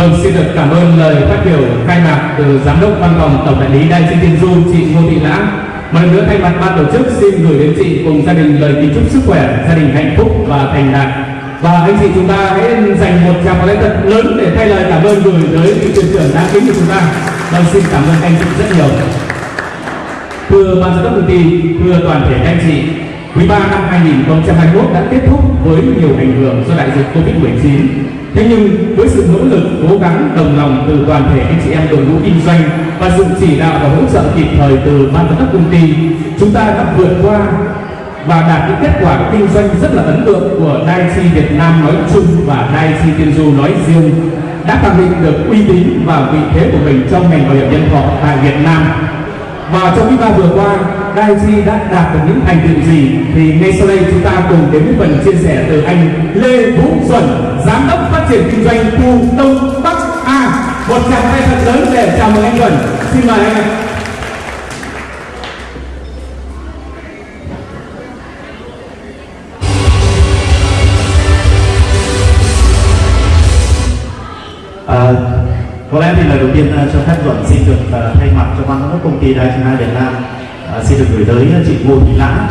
Vâng, xin được cảm ơn lời phát biểu khai mạc từ Giám đốc Văn phòng Tổng đại lý Đại Chi Tiên Du chị Ngô Thị Lãng. Một lần nữa thay mặt ban tổ chức xin gửi đến chị cùng gia đình lời kính chúc sức khỏe, gia đình hạnh phúc và thành đạt. Và anh chị chúng ta hãy dành một tràng pháo thật lớn để thay lời cảm ơn gửi tới vị thuyền trưởng đáng kính của chúng ta. Vâng, xin cảm ơn anh chị rất nhiều. Thưa ban giám đốc công ty, thưa toàn thể anh chị, quý 3 năm 2021 đã kết thúc với nhiều ảnh hưởng do đại dịch Covid-19. Thế nhưng với sự nỗ lực, cố gắng, đồng lòng từ toàn thể anh chị em đội ngũ kinh doanh và sự chỉ đạo và hỗ trợ kịp thời từ ban giám đốc công ty, chúng ta đã vượt qua và đạt những kết quả kinh doanh rất là ấn tượng của Daichi Việt Nam nói chung và Daichi Tiên Du nói riêng đã khẳng định được uy tín và vị thế của mình trong ngành bảo hiểm nhân thọ tại Việt Nam. Và trong quý ba vừa qua Daiji đã đạt được những thành tựu gì? Thì ngay sau đây chúng ta cùng đến với phần chia sẻ từ anh Lê Vũ Xuân, giám đốc phát triển kinh doanh khu Đông Bắc A. Một tràng tay thật lớn để chào mừng anh Xuân. xin mời anh À, có lẽ thì lời đầu tiên à, cho phép Duẩn xin được uh, thay mặt cho ban giám đốc công ty Đài Truyền Việt Nam à, xin được gửi tới ờ, chị Ngô Thị Lãng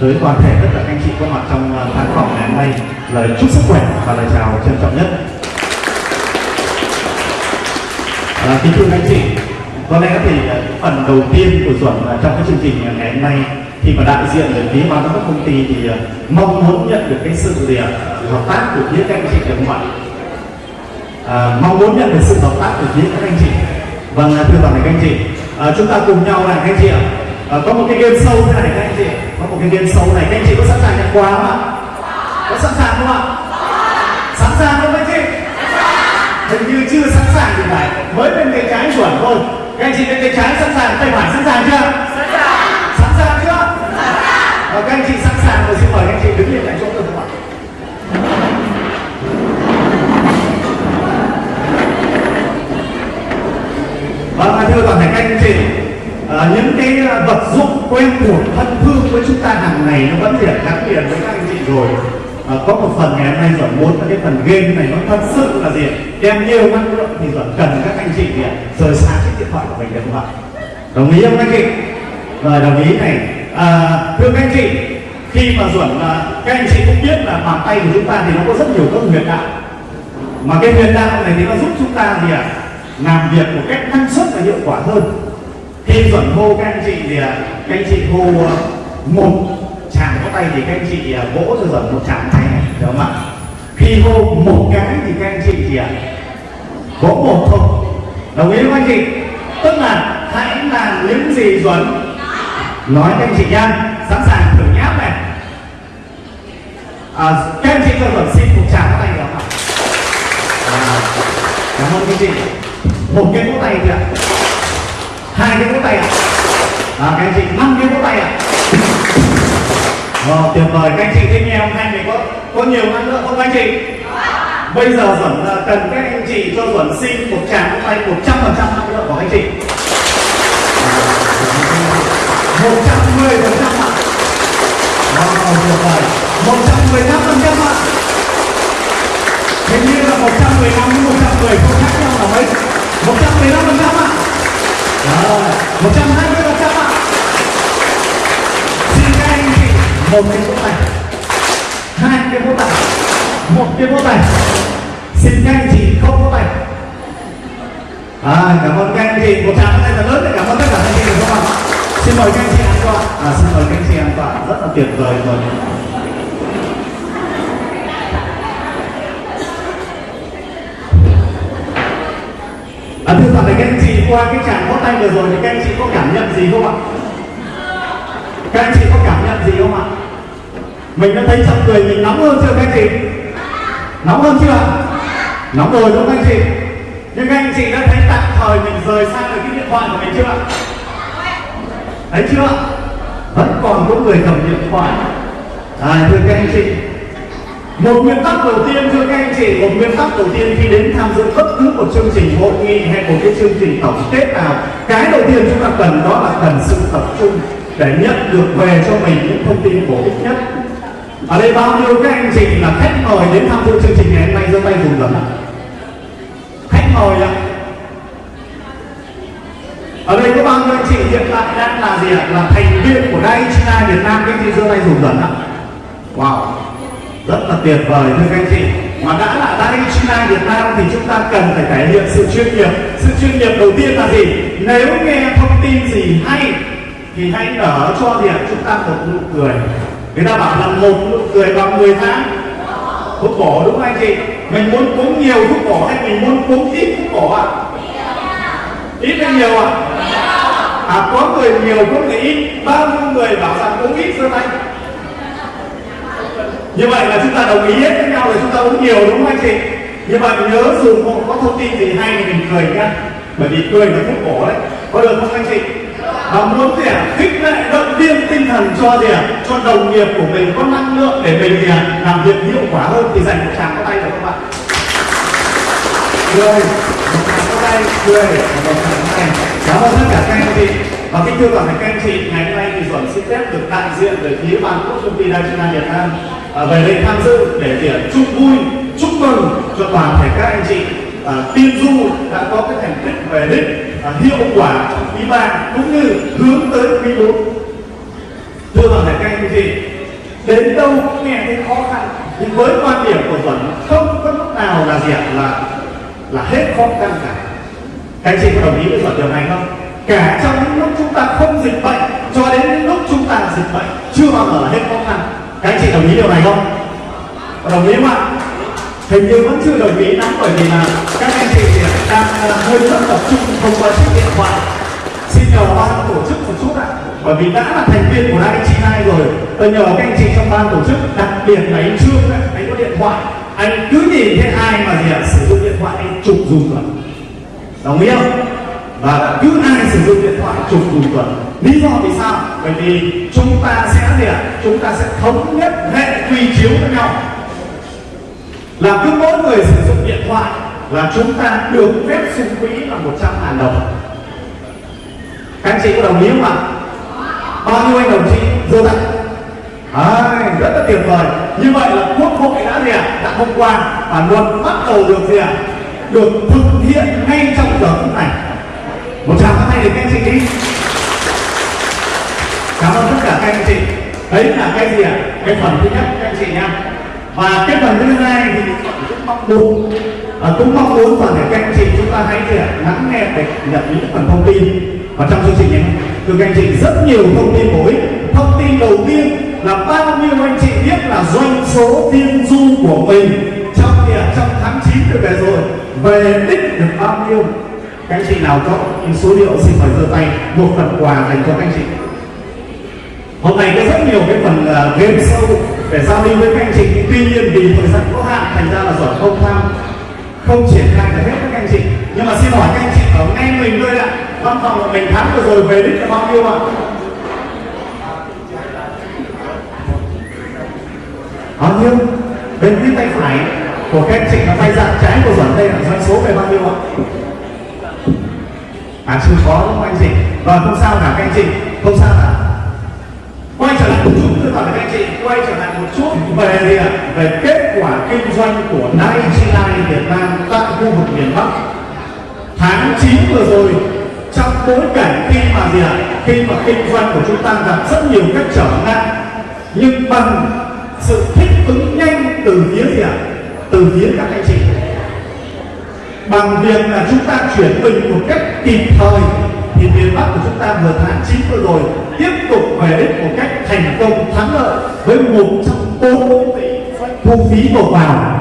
tới toàn thể tất cả các anh chị có mặt trong ờ, khán phòng ngày hôm nay lời chúc sức khỏe và lời chào trân trọng nhất. À, kính thưa anh chị, có lẽ thì phần đầu tiên của chuẩn trong cái chương trình ngày hôm nay thì mà đại diện về phía ban giám đốc công ty thì mong muốn nhận được cái sự gì hợp tác của phía các anh chị được không ạ? à, mong muốn nhận được sự hợp tác của phía các anh chị vâng thưa toàn thể các anh chị à, chúng ta cùng nhau là các anh chị ạ à, có một cái game sâu thế này các anh chị. Có một cái game sâu này. Các anh chị có sẵn sàng nhận quà không ạ? Có sẵn sàng không ạ? Sẵn sàng không các anh chị? Hình như chưa sẵn sàng thì phải. Mới bên tay trái chuẩn thôi. Các anh chị bên tay trái sẵn sàng tay phải sẵn sàng chưa? Sẵn sàng. Sẵn sàng chưa? Và các anh chị sẵn sàng rồi xin mời các anh chị đứng lên tại chỗ được không ạ Vâng, thưa toàn thể các anh chị, à, những cái ờ, vật dụng quen thuộc thân thương với chúng ta hàng ngày nó vẫn liền gắn liền với các anh chị rồi. À, có một phần ngày hôm nay giỏi muốn là cái phần game này nó thật sự là gì đem nhiều năng lượng thì giỏi cần các anh chị gì rời xa cái điện thoại của mình được không ạ? Đồng ý không anh chị? Rồi đồng ý này. À, thưa các anh chị, khi mà Duẩn các anh chị cũng biết là bàn tay của chúng ta thì nó có rất nhiều các huyệt đạo mà cái huyệt đạo này thì nó giúp chúng ta gì ạ? làm việc một cách năng suất và hiệu quả hơn khi chuẩn hô các anh chị thì à, các anh chị hô à, một chạm có tay thì các anh chị à, vỗ cho chuẩn một chạm tay này đúng không ạ? Khi hô một cái thì các anh chị thì vỗ một thôi. Đồng ý không anh chị? Tức là hãy làm những gì chuẩn nói các anh chị nha sẵn sàng thử nháp này. À, các anh chị cho chuẩn xin một chạm tay được không ạ? À, cảm ơn các anh chị. Một cái vỗ tay thì ạ hai cái vỗ tay ạ. À, các anh chị năm cái vỗ tay ạ. Ờ, tuyệt vời. Các anh chị thấy nghe không hai người có có nhiều năng lượng không anh chị? Bây giờ duẩn à, cần các anh chị cho duẩn xin một tràng vỗ tay một trăm phần trăm năng lượng của anh chị. Một trăm mười phần trăm ạ. Wow, tuyệt vời. Một trăm mười lăm phần trăm ạ. Hình như là một trăm mười lăm một trăm mười không khác nhau là mấy. 115 phần trăm ạ rồi 120 phần trăm ạ xin các anh chị một cái vỗ tay hai cái vỗ tay một cái vỗ tay xin các anh chị không vỗ tay à, cảm ơn các anh chị một tràng tay là lớn để cảm ơn tất cả anh chị được không ạ xin mời các anh chị an toàn à, xin mời các anh chị an toàn rất là tuyệt vời rồi À, thưa toàn thể các anh chị qua cái tràng vỗ tay vừa rồi thì các anh chị có cảm nhận gì không ạ? Các anh chị có cảm nhận gì không ạ? Mình đã thấy trong người mình nóng hơn chưa các anh chị? Nóng hơn chưa? Nóng rồi đúng không anh chị? Nhưng các anh chị đã thấy tạm thời mình rời xa được cái điện thoại của mình chưa? Thấy chưa? Vẫn còn có người cầm điện thoại. À, thưa các anh chị, một nguyên tắc đầu tiên, thưa các anh chị, một nguyên tắc đầu tiên khi đến tham dự bất cứ một chương trình hội nghị hay một cái chương trình tổng kết nào, cái đầu tiên chúng ta cần đó là cần sự tập trung để nhận được về cho mình những thông tin bổ ích nhất. Ở đây bao nhiêu các anh chị là khách mời đến tham dự chương trình ngày hôm nay, giơ tay dùng lần khách mời ạ. Ở đây có bao nhiêu anh chị hiện tại đang là gì ạ? Là thành viên của Daiichi Việt Nam, các anh chị giơ tay dùng lần ạ. Wow rất là tuyệt vời, thưa các anh chị. Mà đã là Daiichi Việt Nam thì chúng ta cần phải thể hiện sự chuyên nghiệp. Sự chuyên nghiệp đầu tiên là gì? Nếu nghe thông tin gì hay, thì hãy nở cho điểm chúng ta một nụ cười. Người ta bảo là một nụ cười bằng 10 tháng. Thuốc bổ đúng không anh chị? Mình muốn cúng nhiều thuốc bổ hay mình muốn cúng ít thuốc bổ ạ? Ít hay nhiều ạ? À có người nhiều, có người ít. Bao nhiêu người bảo rằng cúng ít, giơ tay như vậy là chúng ta đồng ý hết với nhau là chúng ta uống nhiều đúng không anh chị? Như vậy nhớ dùng có thông tin gì hay thì mình cười nhá. Bởi vì cười là thuốc bổ đấy. Có được không anh chị? Và muốn gì ạ? Khích lệ, động viên tinh thần cho gì ạ? Cho đồng nghiệp của mình có năng lượng để mình gì ạ? Làm việc hiệu quả hơn thì dành một tràng có tay được các bạn cười. Một tràng có tay, cười. Một tràng có tay. Cảm ơn tất cả các anh chị. Và kính thưa toàn thể các anh chị, ngày hôm nay chuẩn xin phép được đại diện về phía ban quốc công ty đài truyền Việt Nam à, về đây tham dự để tiệc chúc vui chúc mừng cho toàn thể các anh chị. À, tiên du đã có cái thành tích về đích à, hiệu quả trong quý ba cũng như hướng tới quý bốn. Thưa toàn thể các anh chị đến đâu cũng nghe thấy khó khăn nhưng với quan điểm của vẫn không có lúc nào là gì là là hết khó khăn cả. Các anh chị có đồng ý với Duẩn điều này không? Cả trong những lúc chúng ta không dịch bệnh cho đến những lúc chúng ta dịch bệnh chưa bao giờ là hết khó khăn. Các anh chị đồng ý điều này không? Đồng ý không ạ? Hình như vẫn chưa đồng ý lắm bởi vì là các anh chị thì đang ờ, hơi rất tập trung thông qua chiếc điện thoại. Xin nhờ ban tổ chức một chút ạ. Bởi vì đã là thành viên của đại chị hai rồi. Tôi nhờ các anh chị trong ban tổ chức đặc biệt là anh trương ấy, anh có điện thoại. Anh cứ nhìn thấy ai mà gì ạ? Sử dụng điện thoại anh chụp dùng rồi. Đồng ý không? Và cứ ai sử dụng điện thoại chụp dùng tuần. Lý do vì sao? Bởi vì chúng ta sẽ gì ạ? Chúng ta sẽ thống nhất hệ quy chiếu với nhau. Là cứ mỗi người sử dụng điện thoại là chúng ta được phép sung quỹ là 100 ngàn đồng. Các anh chị có đồng ý không ạ? Bao nhiêu anh đồng chí? Giơ tay à, rất là tuyệt vời. Như vậy là quốc hội đã gì ạ? Đã thông qua và luật bắt đầu được gì ạ? Được thực hiện ngay trong giờ phút này một tràng phát tay để các anh chị đi. Cảm ơn tất cả các anh chị. Đấy là cái gì ạ? Cái phần thứ nhất các anh chị nha và cái phần thứ hai thì cũng mong muốn à, cũng mong muốn toàn thể các anh chị chúng ta hãy gì ạ? Lắng nghe để nhận những phần thông tin. Và trong chương trình này từ các anh chị rất nhiều thông tin bổ ích. Thông tin đầu tiên là bao nhiêu anh chị biết là doanh số tiên du của mình trong thì trong tháng 9 được về rồi. Về đích được bao nhiêu? Các anh chị nào có số liệu xin mời giơ tay một phần quà dành cho các anh chị. Hôm nay có rất nhiều cái phần uh, game show để giao lưu với các anh chị. Tuy nhiên vì thời gian có hạn thành ra là giỏi không tham không triển khai được hết các anh chị. Nhưng mà xin hỏi các anh chị ở ngay mình thôi ạ. Văn phòng của mình tháng vừa rồi về đích là bao nhiêu ạ? Bao nhiêu? Bên phía tay phải của các anh chị là tay dạng trái của giỏi đây là doanh số về bao nhiêu ạ? À chưa có đúng không anh chị? Và không sao cả các anh chị, không sao cả. Quay trở lại một chút tôi bảo các anh chị, quay trở lại một chút về gì ạ? Về kết quả kinh doanh của Daiichi Việt Nam tại khu vực miền Bắc. Tháng 9 vừa rồi, trong bối cảnh khi mà gì ạ? Khi mà kinh doanh của chúng ta gặp rất nhiều các trở ngại, nhưng bằng sự thích ứng nhanh từ phía gì ạ? Từ phía các anh chị bằng việc là chúng ta chuyển mình một cách kịp thời, thì miền Bắc của chúng ta vừa tháng 9 vừa rồi tiếp tục về đích một cách thành công, thắng lợi với một trong bốn tỷ thu phí nộp vào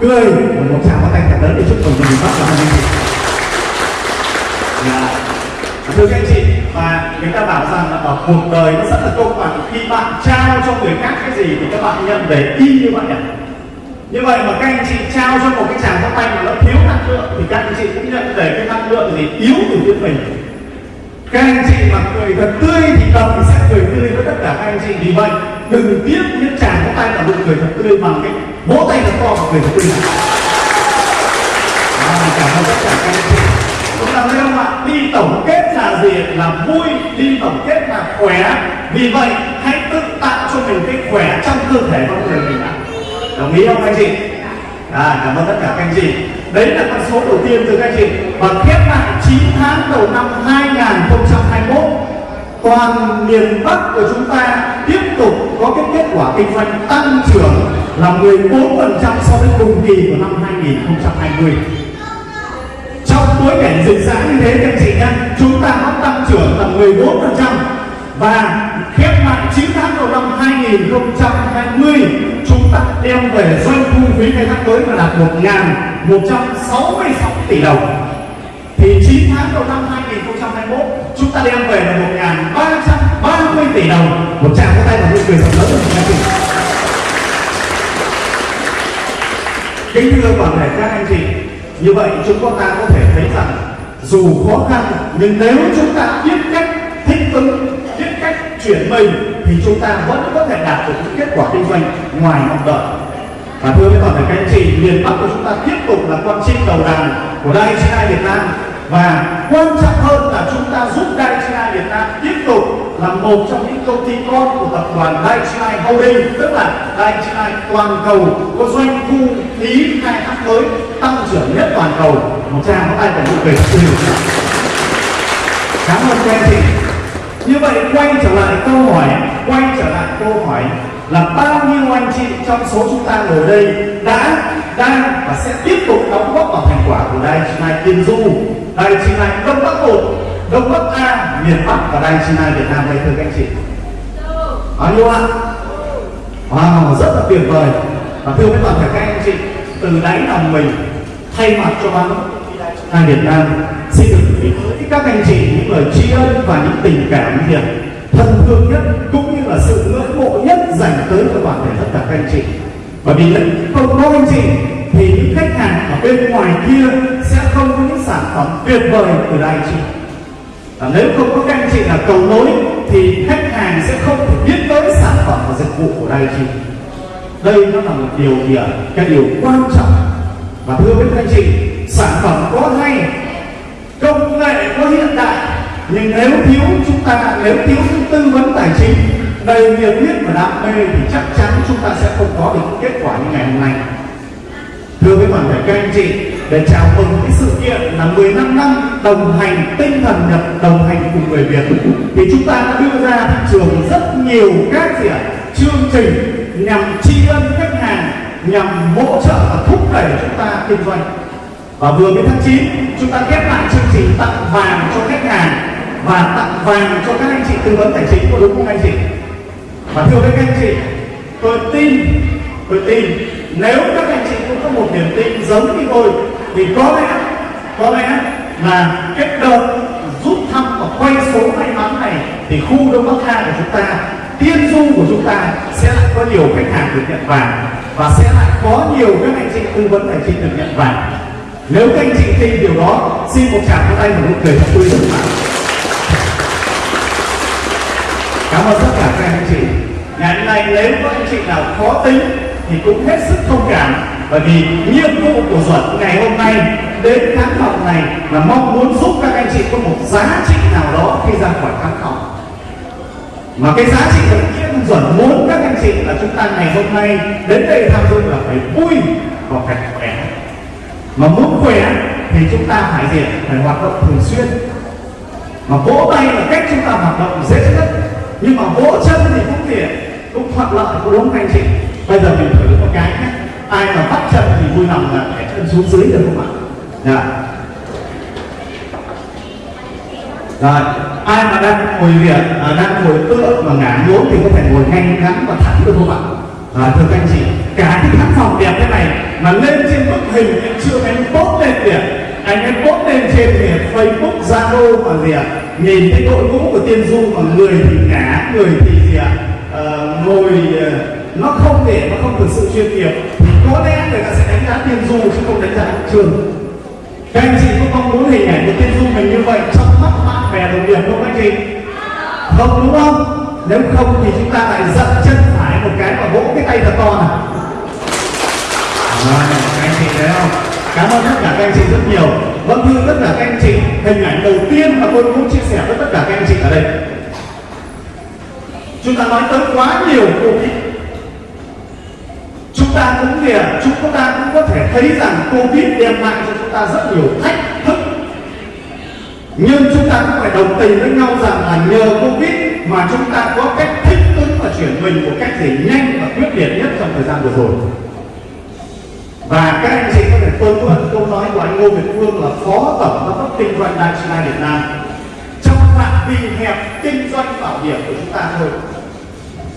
cười một tràng có tay thật lớn để chúc mừng miền Bắc và anh chị dạ. thưa các anh chị, và người ta bảo rằng là ở cuộc đời nó rất là công bằng khi bạn trao cho người khác cái gì thì các bạn nhận về y như vậy ạ như vậy mà các anh chị trao cho một cái chàng phát tay mà nó thiếu năng lượng thì các anh chị cũng nhận về cái năng lượng gì yếu từ phía mình. Các anh chị mà cười thật tươi thì tầm thì sẽ cười tươi với tất cả các anh chị. Vì vậy đừng tiếc những chàng có tay là nụ cười thật tươi bằng cái vỗ tay thật to và cười thật tươi. Này à, cảm ơn tất cả các anh chị. Chúng ta thấy không ạ? Đi tổng kết là gì? Là vui đi tổng kết là khỏe. Vì vậy hãy tự tạo cho mình cái khỏe trong cơ thể con người mình ạ đồng ý không anh chị? À cảm ơn tất cả các anh chị. Đấy là con số đầu tiên từ các anh chị. Và khép lại 9 tháng đầu năm 2021 toàn miền Bắc của chúng ta tiếp tục có cái kết quả kinh doanh tăng trưởng là 14% so với cùng kỳ của năm 2020 trong bối cảnh dịch giãn như thế các anh chị nhé chúng ta có tăng trưởng tầm 14% và khép lại 9 tháng đầu năm 2020 chúng ta đem về doanh thu phí khai thác mới là đạt 1.166 tỷ đồng. Thì 9 tháng đầu năm 2021 chúng ta đem về là 1.330 tỷ đồng. Một tràng có tay và những người thật lớn của các chị. Kính thưa toàn thể các anh chị, như vậy chúng ta có thể thấy rằng dù khó khăn, nhưng nếu chúng ta biết cách chuyển mình thì chúng ta vẫn có thể đạt được những kết quả kinh doanh ngoài mong đợi. Và thưa với toàn thể các anh chị, miền bắc của chúng ta tiếp tục là con chim đầu đàn của đại CI Việt Nam. Và quan trọng hơn là chúng ta giúp đại CI Việt Nam tiếp tục là một trong những công ty con của tập đoàn Daiichi Holding, tức là Daiichi toàn cầu, có doanh thu phí khai thác mới tăng trưởng nhất toàn cầu. Một trang có tay phải nụ cười cảm ơn các anh chị như vậy quay trở lại câu hỏi, quay trở lại câu hỏi là bao nhiêu anh chị trong số chúng ta ngồi đây đã, đang và sẽ tiếp tục đóng góp vào thành quả của Đài Daiichi Tiên Du? Đài Daiichi Đông Bắc một Đông Bắc A, miền Bắc và đài Daiichi Việt Nam đây, thưa các anh chị. Bao nhiêu ạ? Wow, rất là tuyệt vời. Và thưa với toàn thể các anh chị, từ đáy lòng mình thay mặt cho ban Hai Việt Nam xin được gửi tới các anh chị, những lời tri ân và những tình cảm gì thân thương nhất, cũng như là sự ngưỡng mộ nhất dành tới cho toàn thể tất cả các anh chị. Bởi vì không có anh chị, thì những khách hàng ở bên ngoài kia sẽ không có những sản phẩm tuyệt vời từ đây chị. Và nếu không có các anh chị là cầu nối, thì khách hàng sẽ không thể biết tới sản phẩm và dịch vụ của đây chị. Đây nó là một điều gì ạ cái điều quan trọng. Và thưa với các anh chị sản phẩm có hay, công nghệ có hiện đại, nhưng nếu thiếu, chúng ta, nếu thiếu tư vấn tài chính, đầy nhiệt huyết và đam mê thì chắc chắn chúng ta sẽ không có được kết quả như ngày hôm nay. Thưa với toàn thể các anh chị, để chào mừng cái sự kiện là 15 năm đồng hành, tinh thần nhập, đồng hành cùng người Việt, thì chúng ta đã đưa ra thị trường rất nhiều các gì ạ? Chương trình nhằm tri ân khách hàng, nhằm hỗ trợ và thúc đẩy chúng ta kinh doanh và vừa mới tháng 9 chúng ta khép lại chương trình tặng vàng cho khách hàng và tặng vàng cho các anh chị tư vấn tài chính, có đúng không anh chị? Và thưa với các anh chị, tôi tin tôi tin nếu các anh chị cũng có một niềm tin giống như tôi, thì có lẽ có lẽ là kết đợt rút thăm và quay số may mắn này thì khu đông bắc a của chúng ta, tiên du của chúng ta sẽ lại có nhiều khách hàng được nhận vàng và sẽ lại có nhiều các anh chị tư vấn tài chính được nhận vàng nếu các anh chị tin điều đó, xin một tràng tay và nụ cười thật tươi được bạn cảm ơn tất cả các anh chị. Ngày hôm nay nếu có anh chị nào khó tính thì cũng hết sức thông cảm bởi vì nhiệm vụ của duẩn ngày hôm nay đến khán phòng này là mong muốn giúp các anh chị có một giá trị nào đó khi ra khỏi khán phòng mà cái giá trị đầu tiên duẩn muốn các anh chị là chúng ta ngày hôm nay đến đây tham dự là phải vui và phải khỏe mà muốn khỏe thì chúng ta phải gì phải hoạt động thường xuyên. Mà vỗ tay là cách chúng ta hoạt động dễ nhất. Nhưng mà vỗ chân thì cũng tiện cũng thuận lợi cũng đúng anh chị. Bây giờ mình thử một cái nhé. Ai mà bắt chân thì vui lòng là để chân xuống dưới được không ạ? Dạ. Rồi ai mà đang ngồi viện à, đang ngồi tựa mà ngả nhốn thì có thể ngồi ngay ngắn và thẳng được không ạ? À, thưa các anh chị cả cái khán phòng đẹp thế này mà lên trên bức hình em chưa anh tốt lên kìa. Anh em post lên trên kìa facebook zalo mà gì ạ? Nhìn thấy đội ngũ của tiên du mà người thì ngả người thì gì ạ? À, ngồi uh, nó không thể nó không thực sự chuyên nghiệp. Thì có lẽ người ta sẽ đánh giá tiên du chứ không đánh giá trường. Các anh chị có mong muốn hình ảnh của tiên du mình như vậy trong mắt bạn bè đồng nghiệp không anh chị? Không đúng không? Nếu không thì chúng ta lại dậm chân phải một cái và vỗ cái tay thật to này à, các anh chị thấy không? Cảm ơn tất cả các anh chị rất nhiều. Vâng thưa tất cả các anh chị hình ảnh đầu tiên mà tôi muốn chia sẻ với tất cả các anh chị ở đây. Chúng ta nói tới quá nhiều covid chúng ta cũng kìa chúng ta cũng có thể thấy rằng covid đem lại cho chúng ta rất nhiều thách thức. Nhưng chúng ta cũng phải đồng tình với nhau rằng là nhờ covid mà chúng ta có cách thích ứng và chuyển mình một cách gì nhanh và quyết liệt nhất trong thời gian vừa rồi và các anh chị có thể tôi có một câu nói của anh Ngô Việt Phương là phó tổng giám đốc kinh doanh Đại Đại Việt Nam. Trong phạm vi hẹp kinh doanh bảo hiểm của chúng ta thôi.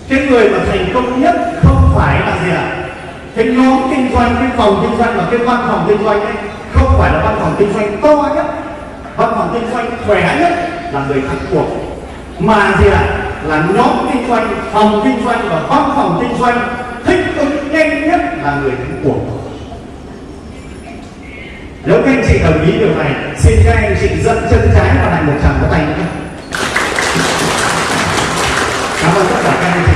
Cái người mà thành công nhất không phải là gì ạ? Cái nhóm kinh doanh, cái phòng kinh doanh và cái văn phòng kinh doanh ấy, không phải là văn phòng kinh doanh to nhất. Văn phòng kinh doanh khỏe nhất là người thắng cuộc mà gì ạ? Là nhóm kinh doanh, phòng kinh doanh và văn phòng kinh doanh thích ứng nhanh nhất là người thắng cuộc nếu các anh chị đồng ý điều này, xin các anh chị dẫn chân trái vào thành một tràng có tay nữa cảm ơn tất cả các anh chị.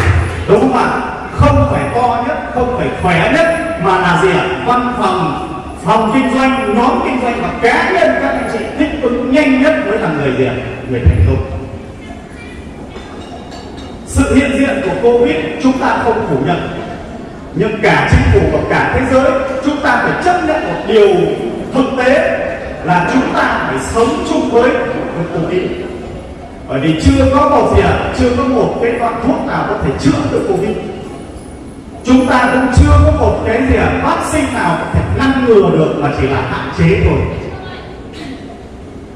Đúng không ạ? Không phải to nhất, không phải khỏe nhất, mà là gì ạ? Văn phòng phòng kinh doanh, nhóm kinh doanh và cá nhân các anh chị thích ứng nhanh nhất mới là người gì ạ? Người thành công. Sự hiện diện của covid, chúng ta không phủ nhận. Nhưng cả chính phủ và cả thế giới, chúng ta phải chấp nhận một điều thực tế là chúng ta phải sống chung với với covid bởi vì chưa có một gì ạ à, chưa có một cái loại thuốc nào có thể chữa được covid. Chúng ta cũng chưa có một cái gì ạ à, vaccine nào có thể ngăn ngừa được mà chỉ là hạn chế thôi.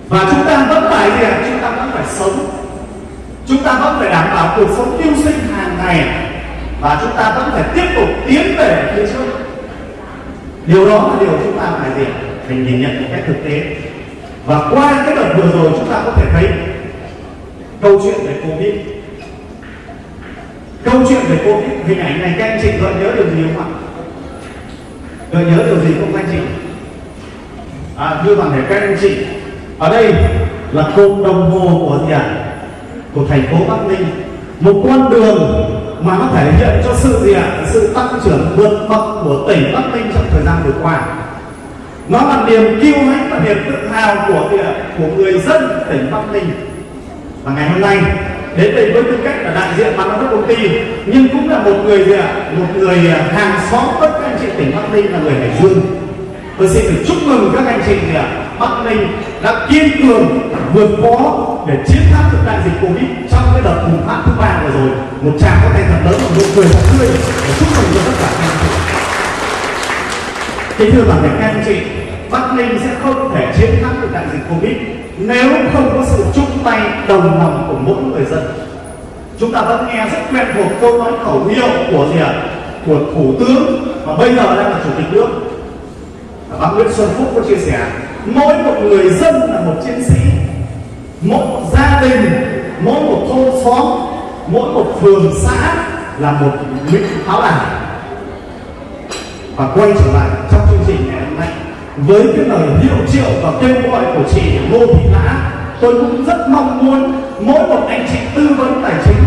Và chúng ta vẫn phải gì ạ à, chúng ta vẫn phải sống. Chúng ta vẫn phải đảm bảo cuộc sống tiêu sinh hàng ngày. Và chúng ta vẫn phải tiếp tục tiến về phía trước. Điều đó là điều chúng ta phải gì à, mình nhìn nhận một cách thực tế. Và qua cái đợt vừa rồi chúng ta có thể thấy câu chuyện về covid. Câu chuyện về covid hình ảnh này các anh chị gợi nhớ điều gì không ạ? Gợi nhớ điều gì không anh chị? À, như toàn thể các anh chị ở đây là cột đồng hồ của gì ạ? Của thành phố bắc ninh. Một con đường mà nó thể hiện cho sự gì ạ? Sự tăng trưởng vượt bậc của tỉnh bắc ninh trong thời gian vừa qua nó là niềm kiêu hãnh và niềm tự hào của của người dân tỉnh bắc ninh. Và ngày hôm nay, đến đây với tư cách là đại diện ban giám đốc công ty, nhưng cũng là một người gì ạ? Một người à, hàng xóm với các anh chị tỉnh bắc ninh là người hải dương. Tôi xin được chúc mừng các anh chị gì ạ bắc ninh đã kiên cường, vượt khó để chiến thắng được đại dịch covid trong cái đợt bùng phát thứ ba vừa rồi. Một tràng có tay thật lớn và nụ cười thật tươi. Để chúc mừng cho tất cả các anh chị kính thưa toàn thể các anh chị, bắc ninh sẽ không thể chiến thắng được đại dịch covid nếu không có sự chung tay đồng lòng của mỗi người dân. Chúng ta vẫn nghe rất quen thuộc câu nói khẩu hiệu của gì ạ? Của thủ tướng và bây giờ đang là chủ tịch nước. Bác Nguyễn Xuân Phúc có chia sẻ, mỗi một người dân là một chiến sĩ, mỗi một gia đình, mỗi một thôn xóm, mỗi một phường xã là một lính pháo đài. Và quay trở lại trong chương trình ngày hôm nay. Với cái lời hiệu triệu và kêu gọi của chị Ngô Thị Lã, tôi cũng rất mong muốn mỗi một anh chị tư vấn tài chính,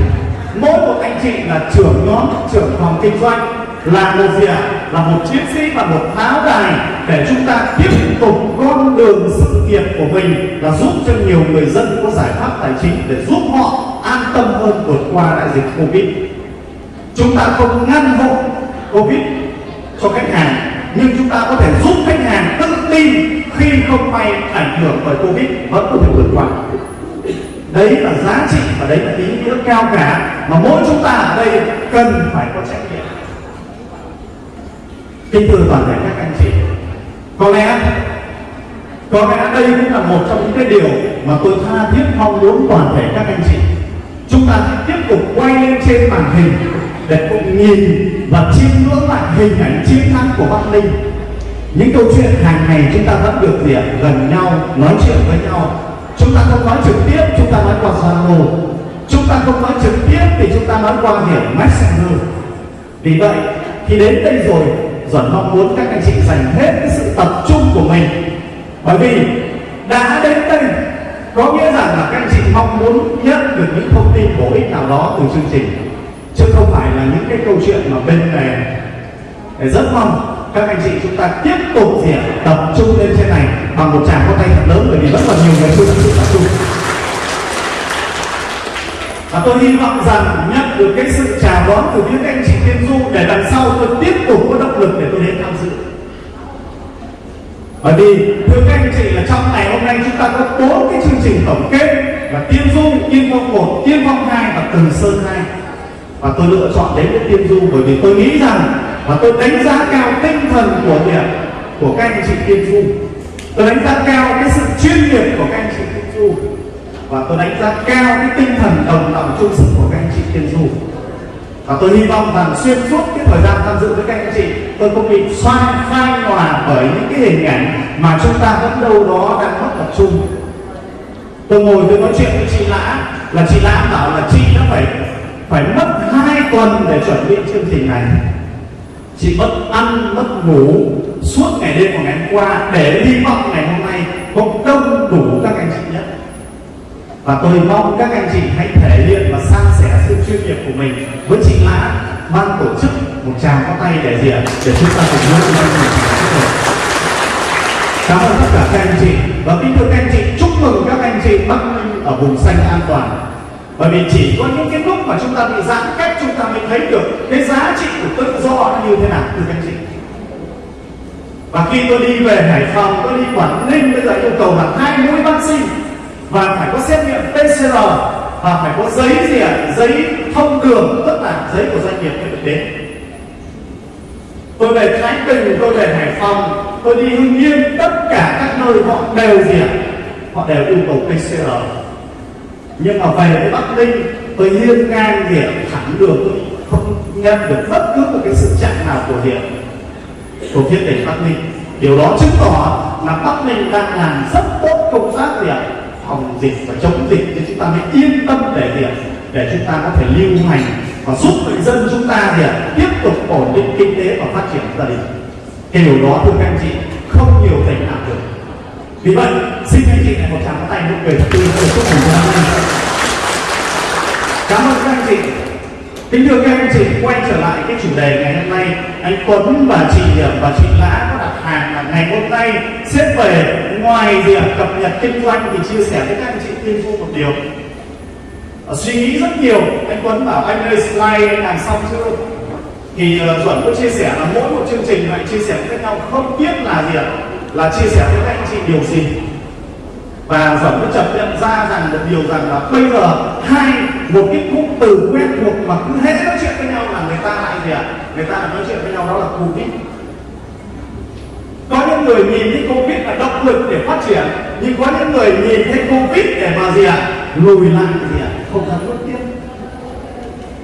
mỗi một anh chị là trưởng nhóm, trưởng phòng kinh doanh, là một gì ạ? Là một chiến sĩ và một pháo đài để chúng ta tiếp tục con đường sự nghiệp của mình là giúp cho nhiều người dân có giải pháp tài chính để giúp họ an tâm hơn vượt qua đại dịch covid. Chúng ta không ngăn hộ covid cho khách hàng nhưng chúng ta có thể giúp khách hàng tự tin khi không may ảnh hưởng bởi covid, vẫn có thể vượt qua. Đấy là giá trị và đấy là ý nghĩa cao cả mà mỗi chúng ta ở đây cần phải có trách nhiệm. Kính thưa toàn thể các anh chị, có lẽ có lẽ đây cũng là một trong những cái điều mà tôi tha thiết mong muốn toàn thể các anh chị. Chúng ta sẽ tiếp tục quay lên trên màn hình để cùng nhìn và chiêm ngưỡng lại hình ảnh chiến thắng của Bắc Ninh. Những câu chuyện hàng ngày chúng ta vẫn được gì gần nhau, nói chuyện với nhau. Chúng ta không nói trực tiếp, chúng ta nói qua Zalo. Chúng ta không nói trực tiếp thì chúng ta nói qua hiểu Messenger. Vì vậy, khi đến đây rồi, Duẩn mong muốn các anh chị dành hết cái sự tập trung của mình. Bởi vì đã đến đây, có nghĩa rằng là các anh chị mong muốn nhận được những thông tin bổ ích nào đó từ chương trình chứ không phải là những cái câu chuyện mà bên này. Để rất mong các anh chị chúng ta tiếp tục gì tập trung lên trên này bằng một tràng có tay thật lớn, bởi vì rất là nhiều người chưa thực sự tập trung và tôi hy vọng rằng nhận được cái sự chào đón từ những anh chị tiên du để đằng sau tôi tiếp tục có động lực để tôi đến tham dự. Bởi vì, thưa các anh chị, là trong ngày hôm nay chúng ta có bốn cái chương trình tổng kết là tiên du tiên phong một tiên phong hai và từ sơn hai và tôi lựa chọn đến với tiên du bởi vì tôi nghĩ rằng và tôi đánh giá cao tinh thần của việc của các anh chị tiên du. Tôi đánh giá cao cái sự chuyên nghiệp của các anh chị tiên du. Và tôi đánh giá cao cái tinh thần đồng lòng chung sức của các anh chị tiên du. Và tôi hy vọng rằng xuyên suốt cái thời gian tham dự với các anh chị, tôi không bị xoay phai nhòa bởi những cái hình ảnh mà chúng ta vẫn đâu đó đang mất tập trung. Tôi ngồi tôi nói chuyện với chị lã, là chị lã bảo là chị đã phải phải mất hai tuần để chuẩn bị chương trình này. Chị mất ăn, mất ngủ suốt ngày đêm của ngày hôm qua để hy vọng ngày hôm nay có đông đủ các anh chị nhất và tôi mong các anh chị hãy thể hiện và san sẻ sự chuyên nghiệp của mình với chị Lã ban tổ chức một tràng có tay để diện để chúng ta cùng nhau chúng ta cảm ơn tất cả các anh chị và kính thưa các anh chị, chúc mừng các anh chị Bắc Ninh ở vùng xanh an toàn bởi vì chỉ có những cái lúc mà chúng ta bị giãn cách, chúng ta mới thấy được cái giá trị của tự do nó như thế nào, thưa các anh chị. Và khi tôi đi về Hải Phòng, tôi đi Quảng Ninh, bây giờ yêu cầu là hai mũi vaccine. Và phải có xét nghiệm PCR và phải có giấy gì ạ? Giấy thông đường tức là giấy của doanh nghiệp mới được đến. Tôi về Thái Bình, tôi về Hải Phòng, tôi đi Hưng Yên, tất cả các nơi họ đều gì ạ? Họ đều yêu cầu PCR nhưng mà về với Bắc Ninh, tôi hiên ngang gì thẳng đường, không nhận được bất cứ một cái sự chặn nào của hiện của phía tỉnh Bắc Ninh. Điều đó chứng tỏ là Bắc Ninh đang làm rất tốt công tác việc phòng dịch và chống dịch thì chúng ta mới yên tâm để việc để chúng ta có thể lưu hành và giúp người dân chúng ta thì tiếp tục ổn định kinh tế và phát triển gia đình. Cái điều đó, thưa các anh chị, không nhiều tỉnh làm được vì vậy xin anh chị này một tràng tay nụ cười thật tươi để chúc mừng cho năm nay. Cảm ơn các anh chị. Kính thưa các anh chị quay trở lại cái chủ đề ngày hôm nay anh Tuấn và chị và chị Lã có đặt hàng là ngày hôm nay xếp về ngoài việc cập nhật kinh doanh thì chia sẻ với các anh chị tiên phu một điều. Ờ, suy nghĩ rất nhiều anh Tuấn bảo anh ơi slide anh làm xong chưa? Thì uh, Duẩn có chia sẻ là mỗi một chương trình lại chia sẻ với nhau không biết là gì ạ? Là chia sẻ với các anh chị điều gì? Và Duẩn có chậm nhận ra rằng một điều rằng là bây giờ hai một cái cụm từ quen thuộc mà cứ hết nói chuyện với nhau là người ta lại gì ạ? Người ta lại nói chuyện với nhau đó là covid. Có những người nhìn thấy covid là động lực để phát triển, nhưng có những người nhìn thấy covid để mà gì ạ? Lùi lại gì ạ? Không dám bước tiếp.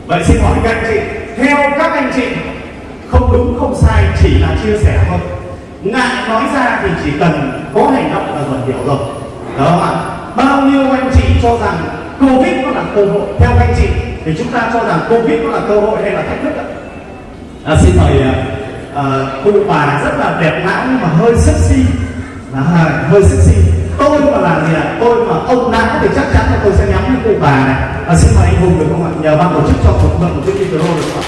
Vậy xin hỏi các anh chị, theo các anh chị, không đúng, không sai, chỉ là chia sẻ thôi ngại nói ra thì chỉ cần có hành động là dần hiểu rồi. Đó không ạ bao nhiêu anh chị cho rằng covid nó là cơ hội? Theo anh chị thì chúng ta cho rằng covid nó là cơ hội hay là thách thức ạ? À, xin mời uh, cụ bà rất là đẹp não nhưng mà hơi sexy. Là hơi sexy. Tôi mà làm gì ạ? À? tôi mà ông não thì chắc chắn là tôi sẽ nhắm với cụ bà này. À, xin mời anh hùng được không ạ? Nhờ ban tổ chức cho một mượn một chiếc micro được không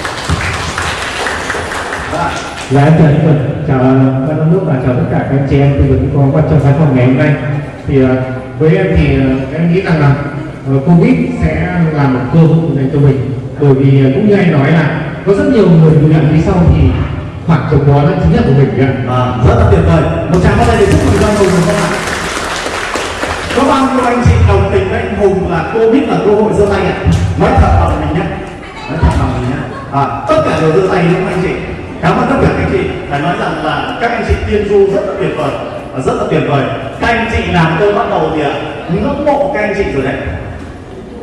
ạ Dạ em chào anh Quỳnh, chào à, ban giám đốc và chào tất cả các anh chị em tư vấn có quan trong khán phòng ngày hôm nay. Thì à, với em thì à, em nghĩ rằng là Covid sẽ là một cơ hội dành cho mình. Bởi vì cũng như anh nói là có rất nhiều người lùi lại phía sau thì khoảng trống đó là chính là của mình ạ. À, rất là tuyệt vời. Một tràng phát đây để chúc mừng cho anh Hùng được không ạ? Có bao nhiêu anh chị đồng tình với anh Hùng là Covid là cơ hội giơ tay ạ? Nói thật lòng mình nhé. Nói thật lòng mình nhé. À, tất cả đều giơ tay đúng không anh chị? Cảm ơn tất cả các anh chị phải nói rằng là các anh chị tiên du rất là tuyệt vời và rất là tuyệt vời. Các anh chị làm tôi bắt đầu thì ngưỡng mộ các anh chị rồi đấy.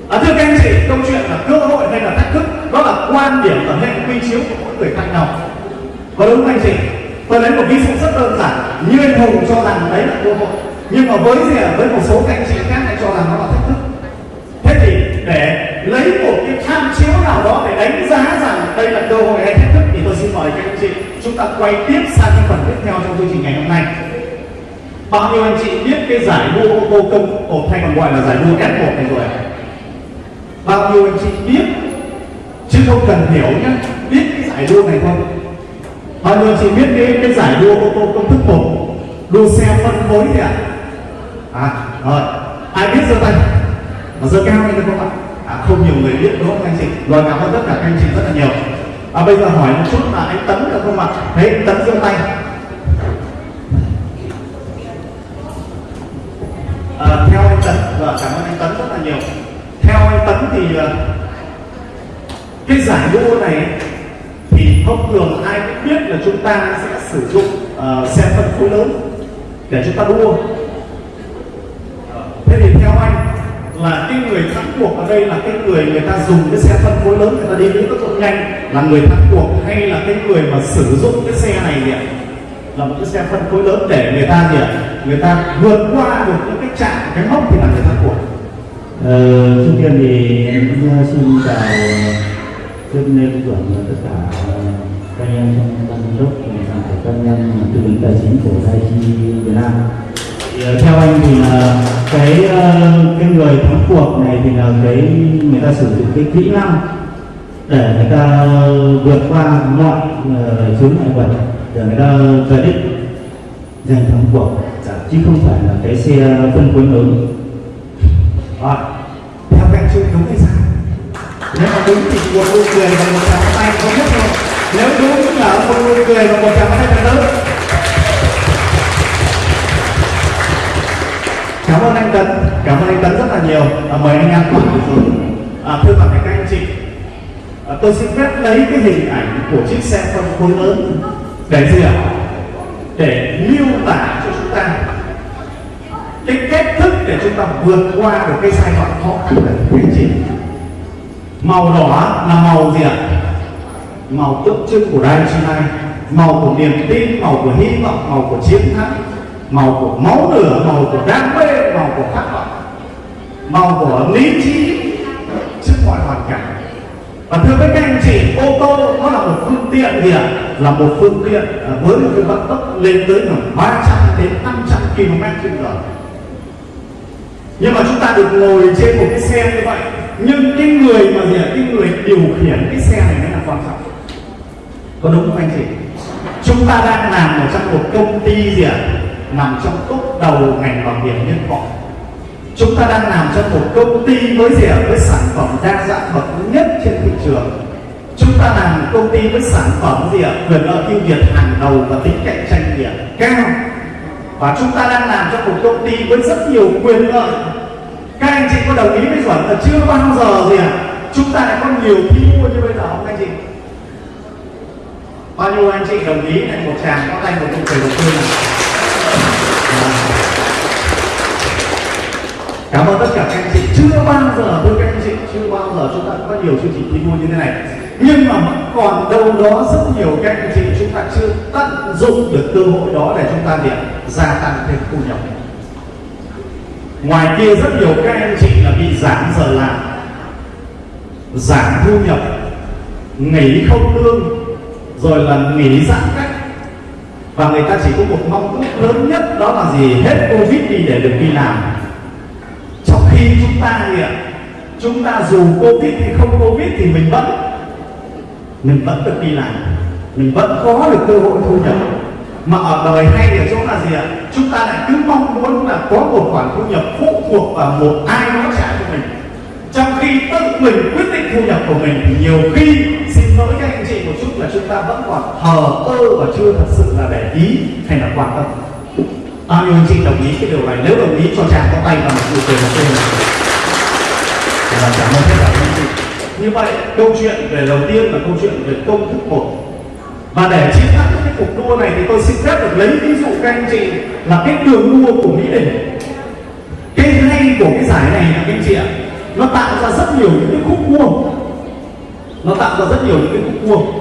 À, thưa các anh chị câu chuyện là cơ hội hay là thách thức đó là quan điểm và hệ quy chiếu của mỗi người khác nhau. Có đúng không anh chị? Tôi lấy một ví dụ rất đơn giản. Như anh hùng cho rằng đấy là cơ hội. Nhưng mà với gì với một số các anh chị khác lại cho rằng nó là thách thức. Thế thì để lấy một cái tham chiếu nào đó để đánh giá rằng đây là cơ hội hay thách thức. Thì tôi xin mời các anh chị chúng ta quay tiếp sang cái phần tiếp theo trong chương trình ngày hôm nay. Bao nhiêu anh chị biết cái giải đua ô tô công một hay còn gọi là giải đua F1 này rồi bao nhiêu anh chị biết? Chứ không cần hiểu nhé biết cái giải đua này không? Bao nhiêu anh chị biết cái cái giải đua ô tô công thức một? Đua xe phân phối thì ạ? À? à rồi. Ai biết giơ tay? Mà giơ cao lên được không ạ? À, không nhiều người biết đúng không anh chị? Rồi cảm ơn tất cả các anh chị rất là nhiều. À, bây giờ hỏi một chút là anh tấn được không ạ? Thấy anh tấn giơ tay. À, theo anh tấn và cảm ơn anh tấn rất là nhiều. Theo anh tấn thì à, cái giải đua này thì thông thường ai cũng biết là chúng ta sẽ sử dụng à, uh, xe phân khối lớn để chúng ta đua. Thế thì theo anh là cái người thắng cuộc ở đây là cái người người ta dùng cái xe phân khối lớn người ta đi với tốc độ nhanh. Là người thắng cuộc hay là cái người mà sử dụng cái xe này nhỉ là một cái xe phân khối lớn để người ta gì ạ? Người ta vượt qua được những cái trạm cái mốc thì là người thắng cuộc. Ờ, trước tiên thì em cũng ờ, xin chào trước nên Quốc tất cả ờ, các anh em trong ban giám đốc và các anh em tư vấn tài chính của Daichi Việt Nam. Thì, theo anh thì là cái ờ, cái người thắng cuộc này thì là cái người ta sử dụng cái kỹ năng để người ta vượt qua mọi chướng ngại vật để người ta về đích giành thắng cuộc dạ, chứ không phải là cái xe phân khối lớn à, theo các anh thống đúng hay sai? Nếu mà đúng thì một nụ cười và một tràng tay có nhất thôi. Nếu đúng là một nụ cười và một tràng tay thật lớn. Cảm ơn anh Tấn, cảm ơn anh Tấn rất là nhiều. À, mời anh An cùng xuống. À, thưa toàn thể các anh chị, à, tôi xin phép lấy cái hình ảnh của chiếc xe phân khối lớn. Để gì ạ? Để miêu tả cho chúng ta cái cách thức để chúng ta vượt qua được cái giai đoạn khó khăn này các anh chị. Màu đỏ là màu gì ạ? Màu tượng trưng của đại Chi Lai màu của niềm tin màu của hy vọng màu của chiến thắng màu của máu lửa màu của đam mê của khát vọng màu của lý trí trước mọi hoàn cảnh. Và thưa với các anh chị, ô tô nó là một phương tiện gì ạ? Là một phương tiện à, với một cái vận tốc lên tới khoảng 300 đến 500 km trên giờ. Nhưng mà chúng ta được ngồi trên một cái xe như vậy, nhưng cái người mà gì ạ? Cái người điều khiển cái xe này mới là quan trọng. Có đúng không anh chị? Chúng ta đang làm ở trong một công ty gì ạ? Nằm trong top đầu ngành bảo hiểm nhân thọ chúng ta đang làm cho một công ty với gì ạ với sản phẩm đa dạng bậc nhất trên thị trường. Chúng ta làm một công ty với sản phẩm gì ạ? Quyền lợi ưu việt hàng đầu và tính cạnh tranh gì ạ? Cao. Và chúng ta đang làm cho một công ty với rất nhiều quyền lợi. Các anh chị có đồng ý với chuẩn là chưa bao giờ gì ạ? Chúng ta lại có nhiều thi đua như bây giờ không anh chị? Bao nhiêu anh chị đồng ý? Này một tràng, có tay một nụ cười đầu tiên này cảm ơn tất cả các anh chị. Chưa bao giờ tôi các anh chị, chưa bao giờ chúng ta có nhiều chương trình thi đua như thế này. Nhưng mà vẫn còn đâu đó rất nhiều các anh chị chúng ta chưa tận dụng được cơ hội đó để chúng ta để gia tăng thêm thu nhập. Ngoài kia rất nhiều các anh chị là bị giảm giờ làm, giảm thu nhập, nghỉ không lương, rồi là nghỉ giãn cách. Và người ta chỉ có một mong ước lớn nhất, đó là gì? Hết covid đi để được đi làm trong khi chúng ta gì ạ chúng ta dù covid hay không covid thì mình vẫn mình vẫn được đi làm. Mình vẫn có được cơ hội thu nhập. Mà ở đời hay ở chỗ là gì ạ? Chúng ta lại cứ mong muốn là có một khoản thu nhập phụ thuộc vào một ai đó trả cho mình. Trong khi tự mình quyết định thu nhập của mình thì nhiều khi, xin lỗi các anh chị một chút là chúng ta vẫn còn thờ ơ và chưa thật sự là để ý hay là quan tâm bao nhiêu anh chị đồng ý cái điều này? Nếu đồng ý, cho chàng có tay và một nụ cười một tên và cảm ơn tất cả các anh chị như vậy, câu chuyện về đầu tiên là câu chuyện về công thức một. Và để chiến thắng cái cuộc đua này thì tôi xin phép được lấy ví dụ các anh chị là cái đường đua của mỹ đình. Cái hay của cái giải này các anh chị ạ? Nó tạo ra rất nhiều những cái khúc cua. Nó tạo ra rất nhiều những cái khúc cua.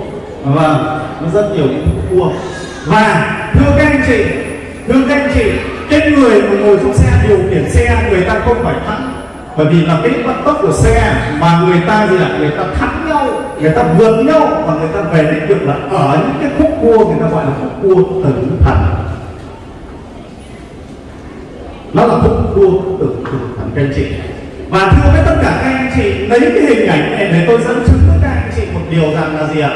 Và nó rất nhiều những khúc cua. Và thưa các anh chị thưa các anh chị cái người mà ngồi trong xe, điều khiển xe, người ta không phải thắng bởi vì là cái vận tốc của xe mà người ta gì ạ? Người ta thắng nhau, người ta vượt nhau và người ta về đến được là ở những cái khúc cua, người ta gọi là khúc cua tử thần. Nó là khúc cua tử thần, các anh chị. Và thưa với tất cả các anh chị, lấy cái hình ảnh này để tôi dẫn chứng với các anh chị một điều rằng là gì ạ?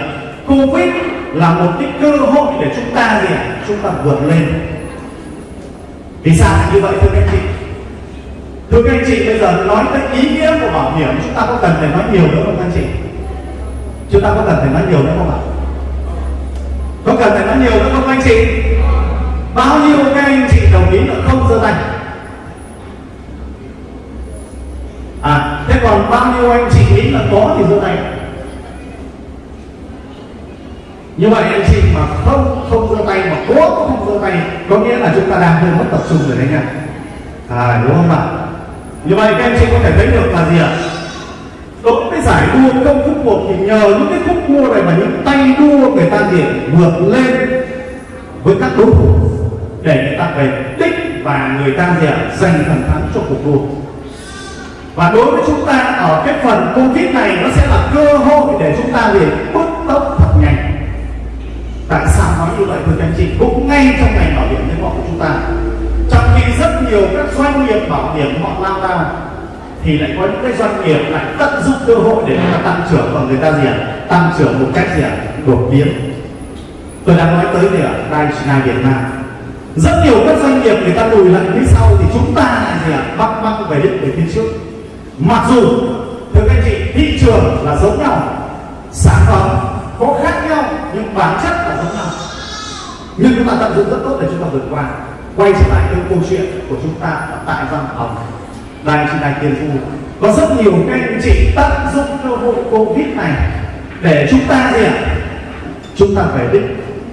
Covid là một cái cơ hội để chúng ta gì ạ? Chúng ta vượt lên vì sao như vậy, thưa các anh chị? Thưa các anh chị, bây giờ nói tới ý nghĩa của bảo hiểm, chúng ta có cần phải nói nhiều nữa không, các anh chị? Chúng ta có cần phải nói nhiều nữa không ạ? Có cần phải nói nhiều nữa không anh chị? Bao nhiêu các anh chị đồng ý là không giơ tay? À thế còn bao nhiêu anh chị nghĩ là có thì giơ tay như vậy anh chị mà không không giơ tay, mà cố không giơ tay, có nghĩa là chúng ta đang hơi mất tập trung rồi đấy nha. À đúng không ạ? Như vậy các anh chị có thể thấy được là gì ạ? Đối với giải đua công thức một thì nhờ những cái khúc đua này mà những tay đua người ta gì vượt lên với các đối thủ để người ta về đích và người ta gì ạ? Giành phần thắng cho cuộc đua. Và đối với chúng ta ở cái phần covid này, nó sẽ là cơ hội để chúng ta gì? Bước tốc tại sao nói như vậy, thưa các anh chị? Cũng ngay trong ngành bảo hiểm nhân thọ của chúng ta. Trong khi rất nhiều các doanh nghiệp bảo hiểm họ lao đao thì lại có những cái doanh nghiệp lại tận dụng cơ hội để người ta tăng trưởng và người ta gì ạ? Tăng trưởng một cách gì ạ? Đột biến. Tôi đang nói tới gì ạ Đài China Việt Nam. Rất nhiều các doanh nghiệp người ta lùi lại phía sau thì chúng ta lại gì ạ? Băng băng về đích về phía trước. Mặc dù, thưa các anh chị, thị trường là giống nhau. Sản phẩm có khác nhau, nhưng bản chất nhưng chúng ta tận dụng rất tốt để chúng ta vượt qua, quay trở lại cái câu chuyện của chúng ta ở tại văn phòng. Đài chị đài tiền phu. Có rất nhiều các anh chị tận dụng cơ hội covid này để chúng ta gì ạ? Chúng ta về đích,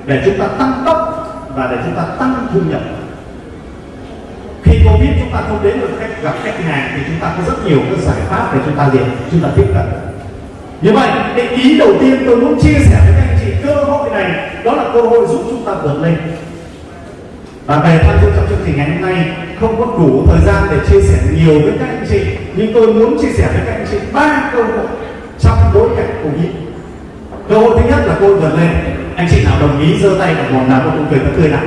để chúng ta tăng tốc và để chúng ta tăng thu nhập. Khi covid chúng ta không đến được khách gặp khách hàng thì chúng ta có rất nhiều các giải pháp để chúng ta gì chúng ta tiếp cận. Như vậy, cái ý đầu tiên tôi muốn chia sẻ với các này đó là cơ hội giúp chúng ta vượt lên. Và về tham dự trong chương trình ngày hôm nay không có đủ thời gian để chia sẻ nhiều với các anh chị, nhưng tôi muốn chia sẻ với các anh chị ba cơ hội trong bối cảnh covid. Cơ hội thứ nhất là cơ hội vượt lên. Anh chị nào đồng ý giơ tay và một nào cũng cười tươi nào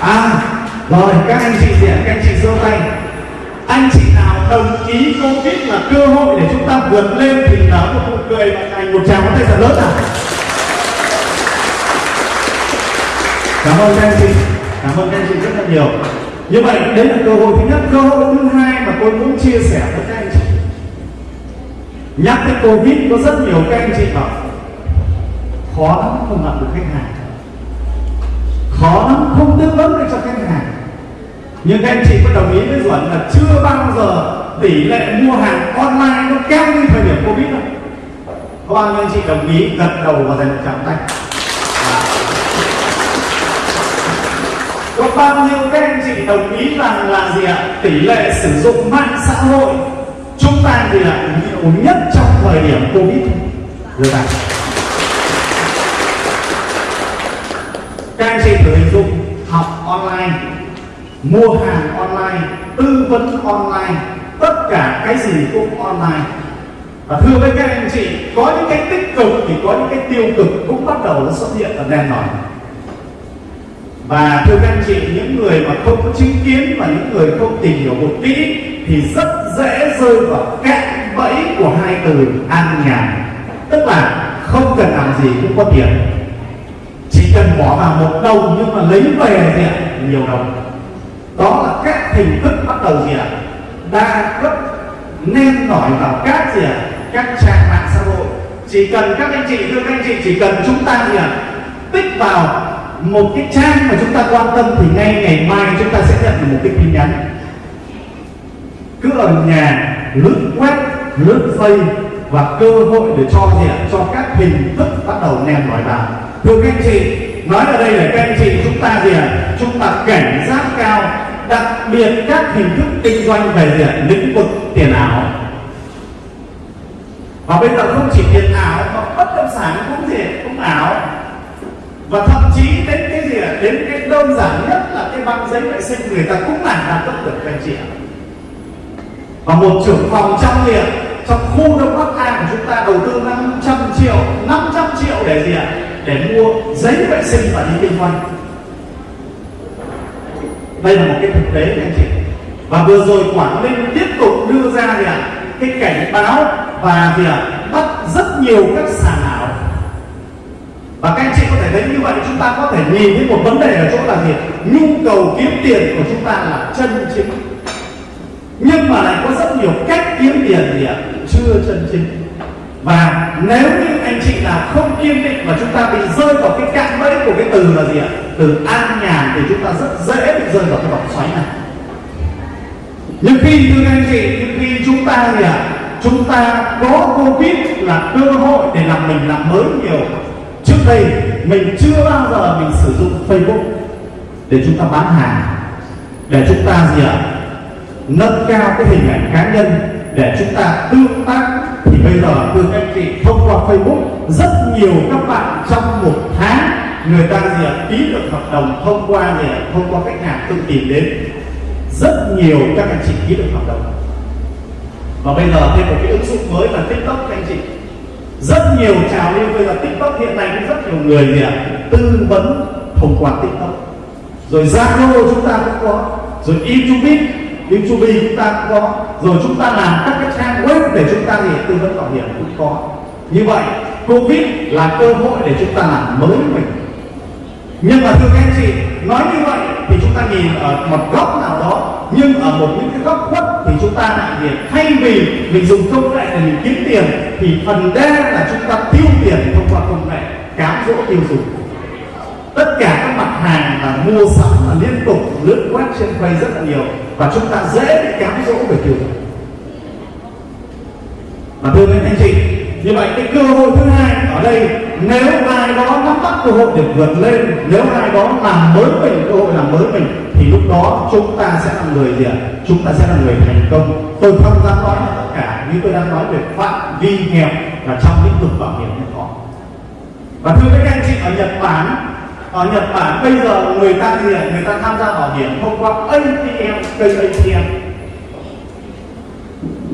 à rồi, các anh chị diễn các anh chị giơ tay anh chị nào đồng ý covid là cơ hội để chúng ta vượt lên thì nở một nụ cười và thành một tràng tay thật lớn nào. Cảm ơn các anh chị. Cảm ơn các anh chị rất là nhiều. Như vậy, đấy là cơ hội thứ nhất. Cơ hội thứ hai mà tôi muốn chia sẻ với các anh chị. Nhắc tới covid, có rất nhiều các anh chị bảo, khó lắm không gặp được khách hàng. Khó lắm không tư vấn được cho khách hàng nhưng các anh chị có đồng ý với duẩn là chưa bao giờ tỷ lệ mua hàng online nó kém như thời điểm covid không có bao nhiêu anh chị đồng ý gật đầu và dành một tràng tay? Có bao nhiêu các anh chị đồng ý rằng là gì ạ? Tỷ lệ sử dụng mạng xã hội chúng ta thì là nhiều nhất trong thời điểm covid. Rồi bạn các anh chị thử hình dung học online mua hàng online, tư vấn online, tất cả cái gì cũng online. Và thưa với các anh chị, có những cái tích cực thì có những cái tiêu cực cũng bắt đầu nó xuất hiện ở đen nổi và thưa các anh chị, những người mà không có chứng kiến và những người không tìm hiểu một kỹ thì rất dễ rơi vào cạm bẫy của hai từ an nhàn. Tức là không cần làm gì cũng có tiền. Chỉ cần bỏ vào một đồng nhưng mà lấy về thì nhiều đồng đó là các hình thức bắt đầu gì ạ? Đa cấp, nên nổi vào các gì ạ? Các trang mạng xã hội. Chỉ cần các anh chị, thưa các anh chị, chỉ cần chúng ta gì ạ? Tích vào một cái trang mà chúng ta quan tâm thì ngay ngày mai chúng ta sẽ nhận được một cái tin nhắn. Cứ ở nhà, lướt web, lướt face và cơ hội để cho gì ạ? Cho các hình thức bắt đầu nèm nổi vào. Thưa các anh chị, nói ở đây là các anh chị, chúng ta gì ạ? Chúng ta cảnh giác cao đặc biệt các hình thức kinh doanh về diện lĩnh vực tiền ảo. Và bây giờ không chỉ tiền ảo, mà bất động sản cũng gì? Cũng ảo. Và thậm chí đến cái gì ạ? Đến cái đơn giản nhất là cái băng giấy vệ sinh người ta cũng làm đa cấp được, các anh chị và một trưởng phòng trong gì trong khu đông bắc a của chúng ta đầu tư 500 triệu 500 triệu để gì ạ? Để mua giấy vệ sinh và đi kinh doanh đây là một cái thực tế các anh chị và vừa rồi quảng ninh tiếp tục đưa ra gì ạ, cái cảnh báo và gì ạ, bắt rất nhiều các sàn ảo. Và các anh chị có thể thể thấy như vậy, chúng ta có thể nhìn thấy một vấn đề ở chỗ là gì nhu cầu kiếm tiền của chúng ta là chân chính. Nhưng mà lại có rất nhiều cách kiếm tiền gì ạ, chưa chân chính và nếu như anh chị nào không kiên định mà chúng ta bị rơi vào cái cạm bẫy của cái từ là gì ạ? Từ an nhàn thì chúng ta rất dễ bị rơi vào cái vòng xoáy này. Nhưng khi, thưa anh chị, nhưng khi chúng ta gì ạ? Chúng ta có covid là cơ hội để làm mình làm mới nhiều. Trước đây, mình chưa bao giờ mình sử dụng facebook để chúng ta bán hàng, để chúng ta gì ạ? Nâng cao cái hình ảnh cá nhân, để chúng ta tương tác bây giờ từ các anh chị thông qua Facebook, rất nhiều các bạn trong một tháng, người ta gì ạ, ký được hợp đồng thông qua gì ạ, thông qua khách hàng tự tìm đến. Rất nhiều các anh chị ký được hợp đồng. Và bây giờ thêm một cái ứng dụng mới là tiktok các anh chị. Rất nhiều trào lưu, bây giờ tiktok hiện nay cũng rất nhiều người gì ạ, tư vấn thông qua tiktok. Rồi zalo chúng ta cũng có, rồi youtube youtube chúng ta cũng có. Rồi chúng ta làm các cái trang web để chúng ta để tư vấn bảo hiểm cũng có. Như vậy, covid là cơ hội để chúng ta làm mới mình. Nhưng mà thưa các anh chị, nói như vậy thì chúng ta nhìn ở một góc nào đó, nhưng ở một những cái góc khuất thì chúng ta lại nhìn, thay vì mình dùng công nghệ để mình kiếm tiền, thì phần đa là chúng ta tiêu tiền thông qua công nghệ, cám dỗ tiêu dùng. Tất cả các mặt hàng là mua sắm là liên tục lướt quét trên quay rất là nhiều và chúng ta dễ bị cám dỗ về tiêu dùng và thưa các anh chị, như vậy cái cơ hội thứ hai ở đây, nếu ai đó nắm bắt cơ hội để vượt lên, nếu ai đó làm mới mình, cơ hội làm mới mình, thì lúc đó chúng ta sẽ là người gì ạ? Chúng ta sẽ là người thành công. Tôi không dám nói tất cả như tôi đang nói về phạm vi hẹp là trong lĩnh vực bảo hiểm nhân thọ và thưa các anh chị, ở Nhật Bản ở Nhật Bản bây giờ người ta gì ạ người ta tham gia bảo hiểm thông qua ATM cây ATM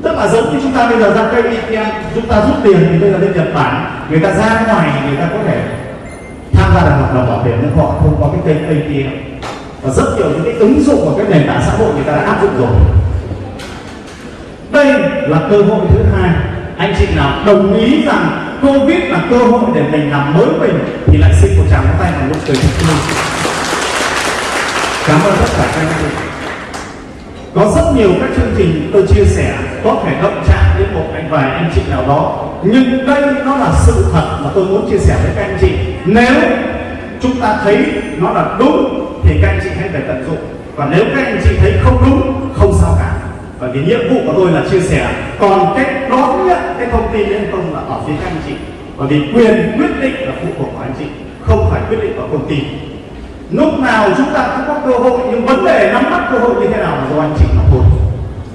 tức là giống như chúng ta bây giờ ra cây ATM chúng ta rút tiền thì bây giờ bên Nhật Bản, người ta ra ngoài, người ta có thể tham gia được hợp đồng bảo hiểm nhân họ thông qua cái kênh ATM và rất nhiều những cái ứng dụng của cái nền tảng xã hội người ta đã áp dụng rồi. Đây là cơ hội thứ hai anh chị nào đồng ý rằng covid là cơ hội để mình làm mới mình, thì lại xin một tràng tay vào lúc cười cảm ơn tất cả các anh chị. Có rất nhiều các chương trình tôi chia sẻ có thể động chạm đến một anh vài anh chị nào đó. Nhưng đây nó là sự thật mà tôi muốn chia sẻ với các anh chị. Nếu chúng ta thấy nó là đúng, thì các anh chị hãy phải tận dụng. Và nếu các anh chị thấy không đúng, không sao cả bởi vì nhiệm vụ của tôi là chia sẻ còn cách đón nhận cái thông tin đấy không là ở phía các anh chị. Bởi vì quyền quyết định là phụ thuộc vào anh chị, không phải quyết định của công ty. Lúc nào chúng ta cũng có cơ hội, nhưng vấn đề nắm bắt cơ hội như thế nào là do anh chị mà thôi.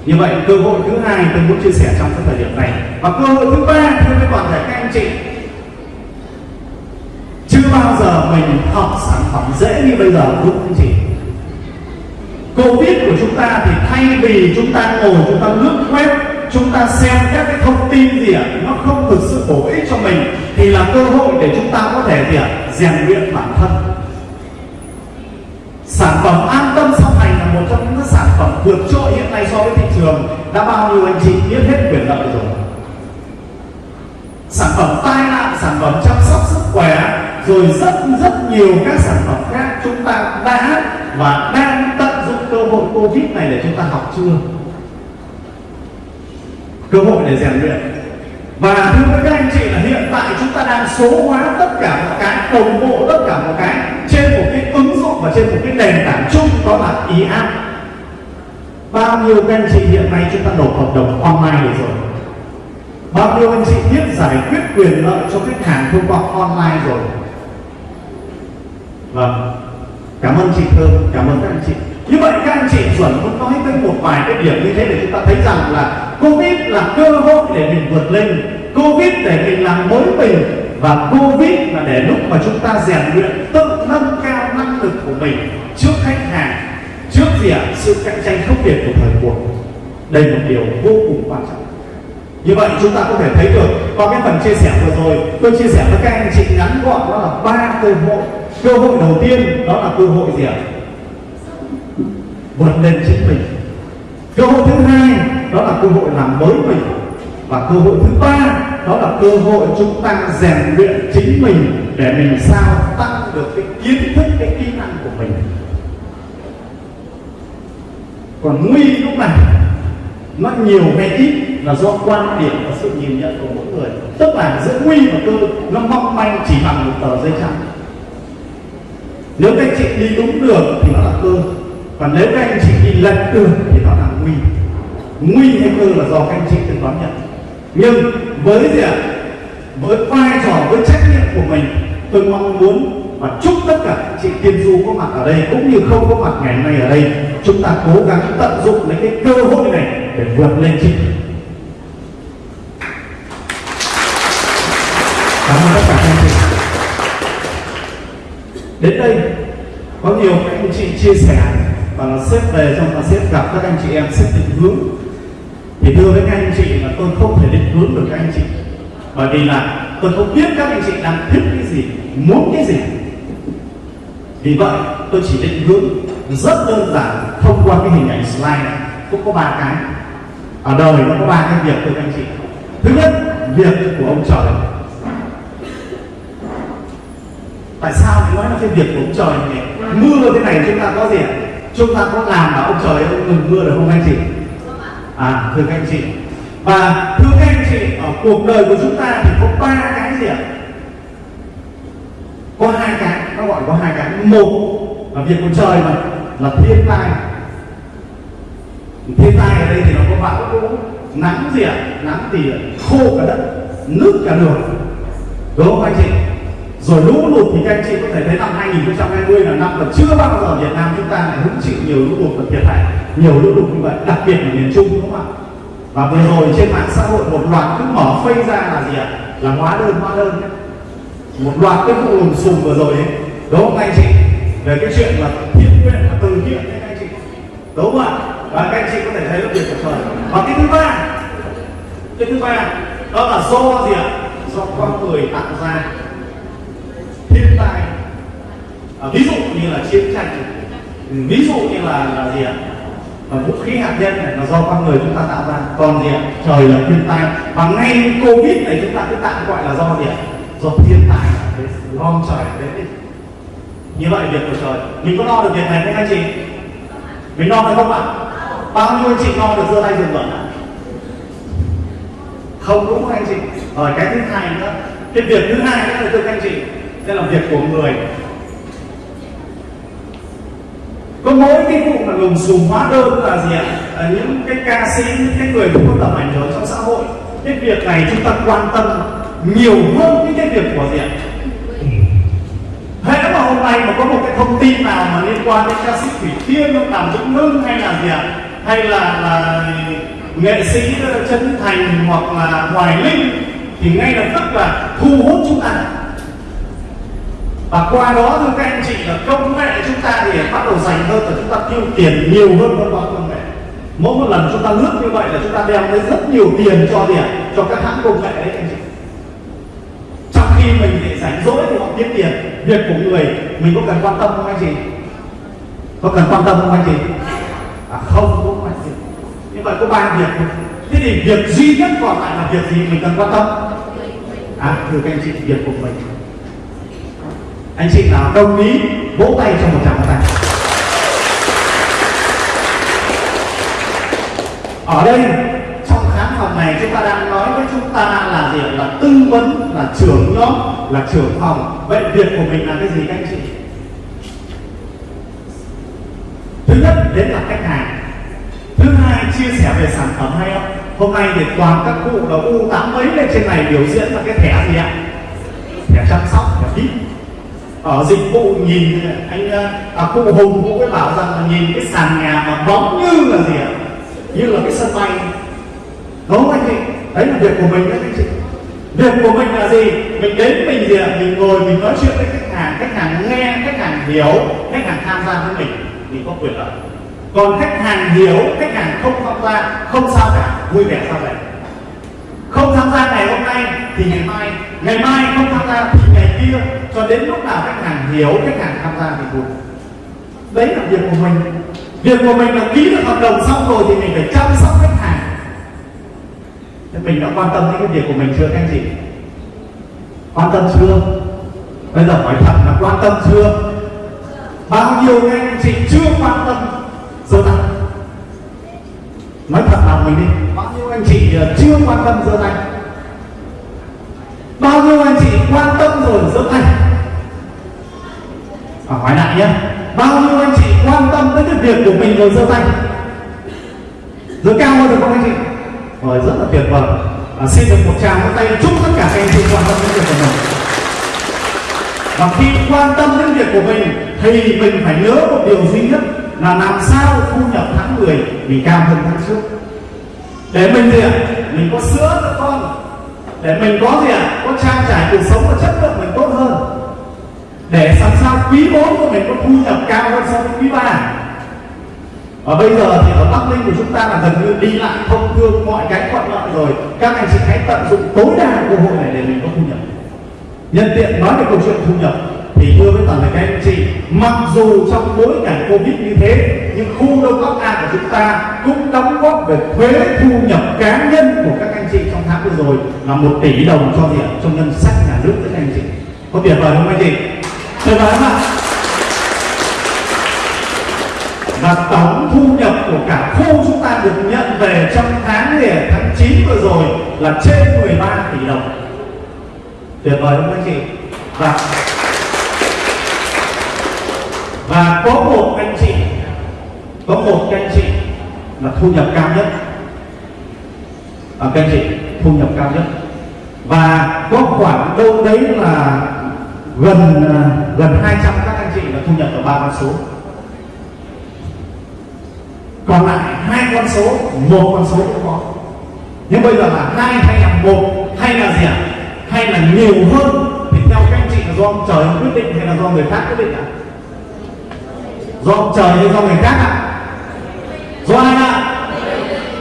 Như vậy, cơ hội thứ hai tôi muốn chia sẻ trong cái thời điểm này. Và cơ hội thứ ba thưa với toàn thể các anh chị. Chưa bao giờ mình học sản phẩm dễ như bây giờ, đúng anh chị? Covid của chúng ta thì thay vì chúng ta ngồi, chúng ta lướt web, chúng ta xem các cái thông tin gì ạ, nó không thực sự bổ ích cho mình, thì là cơ hội để chúng ta có thể gì ạ, rèn luyện bản thân. Sản phẩm an tâm song hành là một trong những sản phẩm vượt trội hiện nay so với thị trường. Đã bao nhiêu anh chị biết hết quyền lợi rồi. Sản phẩm tai nạn, sản phẩm chăm sóc sức khỏe, rồi rất rất nhiều các sản phẩm khác chúng ta đã và đang tâm hội covid này để chúng ta học chưa? Cơ hội để rèn luyện. Và thưa các anh chị là hiện tại chúng ta đang số hóa tất cả mọi cái, đồng bộ tất cả mọi cái trên một cái ứng dụng và trên một cái nền tảng chung đó là ý app bao nhiêu các anh chị hiện nay chúng ta nộp hợp đồng online được rồi? Bao nhiêu anh chị biết giải quyết quyền lợi cho khách hàng thông qua online rồi? Vâng. Cảm ơn chị thơm, cảm ơn các anh chị như vậy các anh chị chuẩn muốn nói tới một vài cái điểm như thế để chúng ta thấy rằng là covid là cơ hội để mình vượt lên. Covid để mình làm mới mình. Và covid là để lúc mà chúng ta rèn luyện tự nâng cao năng lực của mình trước khách hàng, trước gì ạ? Sự cạnh tranh khốc liệt của thời cuộc. Đây là một điều vô cùng quan trọng. Như vậy chúng ta có thể thấy được, qua cái phần chia sẻ vừa rồi, tôi chia sẻ với các anh chị ngắn gọn đó là ba cơ hội. Cơ hội đầu tiên đó là cơ hội gì ạ? Vượt lên chính mình. Cơ hội thứ hai, đó là cơ hội làm mới mình. Và cơ hội thứ ba, đó là cơ hội chúng ta rèn luyện chính mình để mình sao tăng được cái kiến thức, cái kỹ năng của mình. Còn nguy lúc này, nó nhiều hay ít là do quan điểm và sự nhìn nhận của mỗi người. Tức là giữa nguy và cơ, nó mong manh chỉ bằng một tờ giấy trắng. Nếu các chị đi đúng đường thì nó là cơ còn nếu các anh chị đi lệch đường thì nó là nguy. Nguy hay cơ là do các anh chị tự đón nhận. Nhưng với gì ạ? Với vai trò, với trách nhiệm của mình, tôi mong muốn và chúc tất cả các chị tiên du có mặt ở đây cũng như không có mặt ngày hôm nay ở đây. Chúng ta cố gắng tận dụng lấy cái cơ hội này để vượt lên chị cảm ơn tất cả các anh chị. Đến đây, có nhiều các anh chị chia sẻ và là xếp về trong là xếp gặp các anh chị em xếp định hướng. Thì thưa với các anh chị là tôi không thể định hướng được các anh chị. Bởi vì là tôi không biết các anh chị đang thích cái gì, muốn cái gì. Vì vậy, tôi chỉ định hướng rất đơn giản, thông qua cái hình ảnh slide này. Cũng có ba cái. Ở đời nó có ba cái việc thưa các anh chị. Thứ nhất, việc của ông trời. Tại sao nói là cái việc của ông trời này? Mưa thế này chúng ta có gì ạ? Chúng ta có làm mà ông trời ông ngừng mưa được không anh chị? À thưa các anh chị. Và thưa các anh chị, ở cuộc đời của chúng ta thì có ba cái gì ạ? Có hai cái, nó gọi có hai cái. Một là việc của trời mà, là thiên tai. Thiên tai ở đây thì nó có bão lũ nắng gì ạ? Nắng thì khô cả đất, nước cả đường đúng không anh chị? Rồi lũ lụt thì các anh chị có thể thấy năm 2020 là năm mà chưa bao giờ Việt Nam chúng ta lại hứng chịu nhiều lũ lụt và thiệt hại. Nhiều lũ lụt như vậy, đặc biệt là miền Trung, đúng không ạ? Và vừa rồi trên mạng xã hội một loạt cứ mở phây ra là gì ạ? Là hóa đơn hóa đơn một loạt cái vụ lùm xùm vừa rồi ấy. Đúng không anh chị? Về cái chuyện là thiện nguyện và từ thiện đấy các anh chị. Đúng không ạ? Và các anh chị có thể thấy là việc của trời và cái thứ ba, cái thứ ba, đó là do gì ạ? Do con người tạo ra thiên tai à, ví dụ như là chiến tranh. Ừ, ví dụ như là là gì ạ? Và vũ khí hạt nhân này là do con người chúng ta tạo ra. Còn gì ạ? Trời là thiên tai. Và ngay covid này chúng ta cứ tạm gọi là do gì ạ? Do thiên tai. Đấy, lo trời đấy. Như vậy việc của trời. Mình có lo được việc này không anh chị? Mình lo được không ạ? Bao nhiêu anh chị lo được giơ tay dừng vận ạ? Không đúng không anh chị? Rồi cái thứ hai nữa. Cái việc thứ hai nữa là thưa các anh chị sẽ là việc của người. Có mỗi cái vụ mà lùm xùm hóa đơn là gì ạ? À, những cái ca sĩ những cái người có tầm ảnh hưởng trong xã hội. Cái việc này chúng ta quan tâm nhiều hơn những cái việc của gì ạ? Hễ mà hôm nay mà có một cái thông tin nào mà liên quan đến ca sĩ thủy tiên ông làm vĩnh hưng hay là gì ạ? Hay là là nghệ sĩ ờ, chân thành hoặc là hoài linh thì ngay lập tức là thu hút chúng ta và qua đó thưa các anh chị, là công nghệ chúng ta thì bắt đầu dành hơn và chúng ta tiêu tiền nhiều hơn vào công nghệ. Mỗi một lần chúng ta lướt như vậy là chúng ta đem tới rất nhiều tiền cho tiền cho các hãng công nghệ đấy anh chị. Trong khi mình để rảnh rỗi thì họ kiếm tiền, việc của người, mình có cần quan tâm không anh chị? Có cần quan tâm không anh chị? À không cũng phải gì. Nhưng như vậy có ba việc thế thì việc duy nhất còn lại là việc gì mình cần quan tâm? À thưa các anh chị, việc của mình anh chị nào đồng ý, vỗ tay cho một tràng tay. Ở đây, trong khán phòng này chúng ta đang nói với chúng ta là gì là tư vấn, là trưởng nhóm, là trưởng phòng. Vậy việc của mình là cái gì các anh chị? Thứ nhất, đến là khách hàng. Thứ hai, chia sẻ về sản phẩm hay không? Hôm nay thì toàn các cụ là u tám mấy lên trên này biểu diễn là cái thẻ gì ạ? Thẻ chăm sóc, thẻ vip ở dịch vụ nhìn anh à, à, cụ hùng cũng mới bảo rằng là nhìn cái sàn nhà mà bóng như là gì ạ? Như là cái sân bay. Đúng không anh chị? Đấy là việc của mình đấy anh chị. Việc của mình là gì? Mình đến mình gì ạ? Mình ngồi mình nói chuyện với khách hàng. Khách hàng nghe khách hàng hiểu khách hàng tham gia với mình mình có quyền lợi. Còn khách hàng hiểu khách hàng không tham gia không sao cả. Vui vẻ sao vậy không tham gia ngày hôm nay thì ngày mai ngày mai không tham gia thì ngày kia, cho đến lúc nào khách hàng hiểu, khách hàng tham gia thì buồn. Đấy là việc của mình. Việc của mình là ký được hợp đồng xong rồi thì mình phải chăm sóc khách hàng. Thế mình đã quan tâm đến cái việc của mình chưa, các anh chị? Quan tâm chưa? Bây giờ hỏi thật là quan tâm chưa? Bao nhiêu anh chị chưa quan tâm? Giơ tay nói thật lòng mình đi. Bao nhiêu anh chị ờ, chưa quan tâm giơ tay bao nhiêu anh chị quan tâm rồi giơ tay. Và hỏi lại nhé bao nhiêu anh chị quan tâm tới cái việc của mình rồi giơ tay? Rồi cao hơn được không anh chị? Rồi rất là tuyệt vời. À, xin được một tràng vỗ tay chúc tất cả các anh chị quan tâm đến việc của mình. Và khi quan tâm đến việc của mình thì mình phải nhớ một điều duy nhất là làm sao thu nhập tháng 10 mình cao hơn tháng trước. Để mình gì ạ mình có sữa cho con để mình có gì ạ? Có trang trải cuộc sống và chất lượng mình tốt hơn. Để làm sao quý 4 của mình có thu nhập cao hơn so với quý 3 và bây giờ thì ở Bắc Ninh của chúng ta là gần như đi lại thông thương mọi cái thuận lợi rồi. Các anh chị hãy tận dụng tối đa cơ hội này để mình có thu nhập. Nhân tiện nói về câu chuyện thu nhập thì thưa với toàn thể các anh chị, mặc dù trong bối cảnh covid như thế, nhưng khu đông bắc a của chúng ta cũng đóng góp về thuế thu nhập cá nhân của các anh chị trong tháng vừa rồi là một tỷ đồng cho gì trong ngân sách nhà nước các anh chị. Có tuyệt vời không anh chị? Tuyệt vời không ạ. Và tổng thu nhập của cả khu chúng ta được nhận về trong tháng này tháng 9 vừa rồi là trên 13 tỷ đồng. Tuyệt vời không anh chị. Và và có một anh chị có một anh chị là thu nhập cao nhất. À, các anh chị thu nhập cao nhất. Và có khoảng đâu đấy là gần à, gần 200 các anh chị là thu nhập ở ba con số. Còn lại hai con số một con số cũng có. Nhưng bây giờ là hai hay là một hay là gì ạ? Hay là nhiều hơn thì theo các anh chị là do ông trời quyết định hay là do người khác quyết định ạ? Do ông trời hay do người khác ạ. Do ai ạ?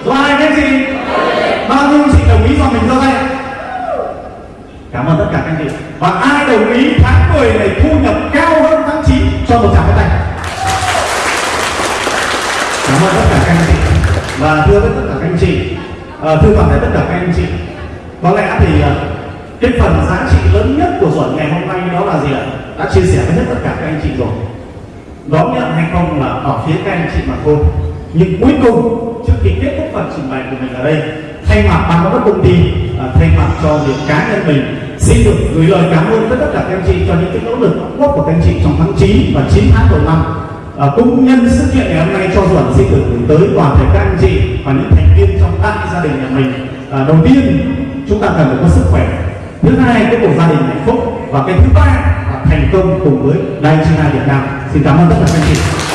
Do ai cái gì bao nhiêu anh chị đồng ý do mình do đây. cảm ơn tất cả các anh chị. Và ai đồng ý tháng 10 này thu nhập cao hơn tháng 9 cho một tràng pháo tay? Cảm ơn tất cả các anh chị. Và thưa với tất cả các anh chị à, thưa toàn thể tất cả các anh chị có lẽ thì ờ, cái phần giá trị lớn nhất của Duẩn ngày hôm nay đó là gì ạ? Đã chia sẻ với hết tất cả các anh chị rồi đón nhận hay không là ở phía các anh chị mà thôi. Nhưng cuối cùng trước khi kết thúc phần trình bày của mình ở đây thay mặt ban giám đốc công ty à, thay mặt cho việc cá nhân mình xin được gửi lời cảm ơn tới tất cả các anh chị cho những cái nỗ lực đóng góp của các anh chị trong tháng 9 và 9 tháng đầu năm. À, cũng nhân sự kiện ngày hôm nay cho Duẩn xin được gửi tới toàn thể các anh chị và những thành viên trong đại gia đình nhà mình. À, đầu tiên chúng ta cần phải có sức khỏe. Thứ hai cái cuộc gia đình hạnh phúc. Và cái thứ ba thành công cùng với Đài China Việt Nam. Xin cảm ơn tất cả các anh chị.